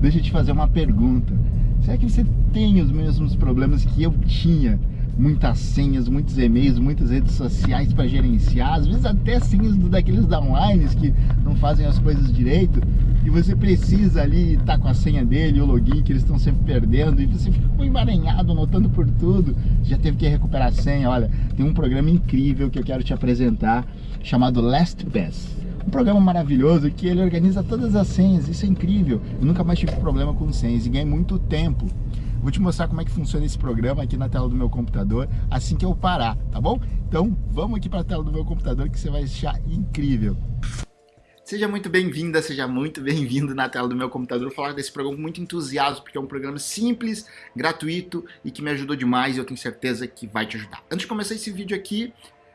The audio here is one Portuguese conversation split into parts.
deixa eu te fazer uma pergunta. Será que você tem os mesmos problemas que eu tinha? Muitas senhas, muitos e-mails, muitas redes sociais para gerenciar, às vezes até senhas daqueles downlines que não fazem as coisas direito e você precisa ali estar tá com a senha dele, o login que eles estão sempre perdendo e você fica emaranhado, anotando por tudo, já teve que recuperar a senha, olha, tem um programa incrível que eu quero te apresentar chamado LastPass programa maravilhoso que ele organiza todas as senhas, isso é incrível. Eu nunca mais tive problema com senhas e ganhei muito tempo. Vou te mostrar como é que funciona esse programa aqui na tela do meu computador assim que eu parar, tá bom? Então vamos aqui para a tela do meu computador que você vai achar incrível. Seja muito bem-vinda, seja muito bem-vindo na tela do meu computador Vou falar desse programa com muito entusiasmo, porque é um programa simples, gratuito e que me ajudou demais e eu tenho certeza que vai te ajudar. Antes de começar esse vídeo aqui,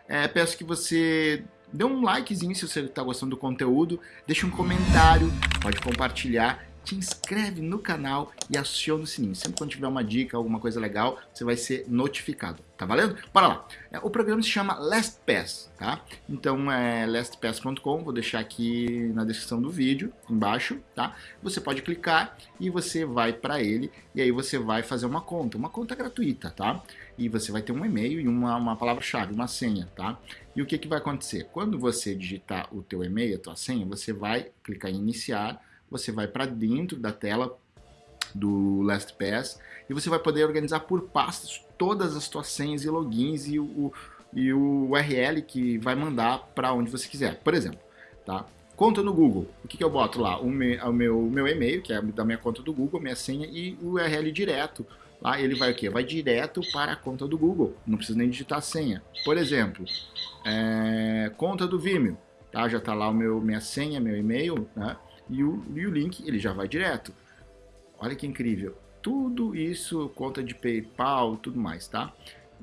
é, peço que você dê um likezinho se você está gostando do conteúdo, deixa um comentário, pode compartilhar, te inscreve no canal e aciona o sininho. Sempre quando tiver uma dica, alguma coisa legal, você vai ser notificado. Tá valendo? Bora lá. É, o programa se chama LastPass, tá? Então é lastpass.com, vou deixar aqui na descrição do vídeo, embaixo, tá? Você pode clicar e você vai para ele e aí você vai fazer uma conta, uma conta gratuita, tá? E você vai ter um e-mail e uma, uma palavra-chave, uma senha, tá? E o que, que vai acontecer? Quando você digitar o teu e-mail, a tua senha, você vai clicar em iniciar, você vai para dentro da tela do LastPass e você vai poder organizar por pastas todas as tuas senhas e logins e o, e o URL que vai mandar para onde você quiser. Por exemplo, tá? Conta no Google. O que, que eu boto lá? O meu, o meu, meu e-mail, que é da minha conta do Google, minha senha e o URL direto Lá ele vai o quê? Vai direto para a conta do Google, não precisa nem digitar a senha. Por exemplo, é, conta do Vimeo, tá? já está lá o meu, minha senha, meu e-mail, né? E, o, e o link ele já vai direto. Olha que incrível. Tudo isso, conta de PayPal, tudo mais, tá?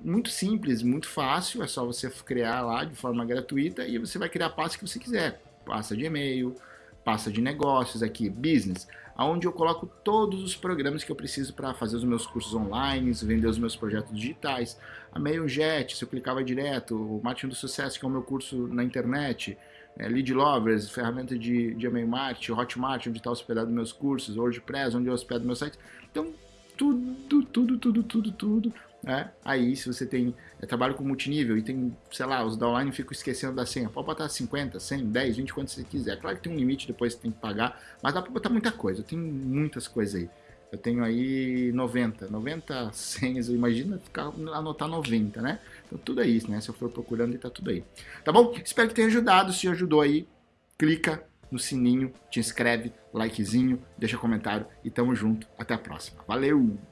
Muito simples, muito fácil, é só você criar lá de forma gratuita e você vai criar a pasta que você quiser. Pasta de e-mail, pasta de negócios aqui, business onde eu coloco todos os programas que eu preciso para fazer os meus cursos online, vender os meus projetos digitais. A MailJet, se eu clicava direto, o Marketing do Sucesso, que é o meu curso na internet, é, Lead Lovers, ferramenta de, de e-mail marketing, Hotmart, onde está hospedado meus cursos, WordPress, onde eu hospedo meu site. Então, tudo, tudo, tudo, tudo, tudo né? Aí, se você tem é, trabalho com multinível e tem, sei lá, os downline ficam esquecendo da senha, pode botar 50, 100, 10, 20, quanto você quiser. Claro que tem um limite, depois você tem que pagar, mas dá para botar muita coisa. Tenho muitas coisas aí. Eu tenho aí 90, 90 senhas, imagina ficar, anotar 90, né? Então tudo é isso, né? Se eu for procurando, tá tudo aí. Tá bom? Espero que tenha ajudado. Se ajudou aí, clica no sininho, te inscreve, likezinho, deixa comentário e tamo junto. Até a próxima. Valeu!